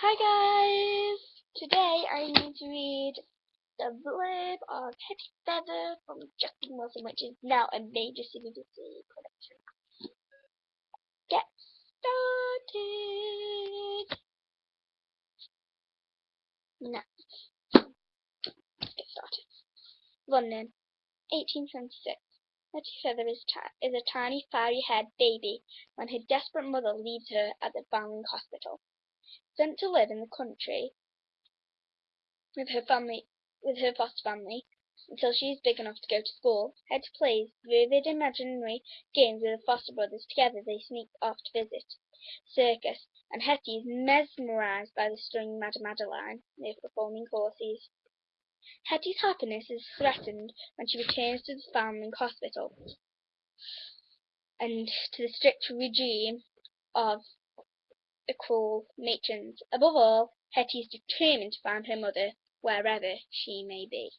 Hi guys! Today I need to read the blurb of Hetty Feather from Justin Wilson, which is now a major CBBC production. Get started! Now, get started. London, 1876. Hetty Feather is, is a tiny, fiery-haired baby when her desperate mother leaves her at the Foundling Hospital sent to live in the country with her family with her foster family until she is big enough to go to school. Hetty plays vivid imaginary games with her foster brothers. Together they sneak off to visit circus, and Hetty is mesmerized by the stunning Madame Madeline near performing horses. Hetty's happiness is threatened when she returns to the Foundling Hospital and to the strict regime of the cruel matrons. Above all, Hetty is determined to find her mother, wherever she may be.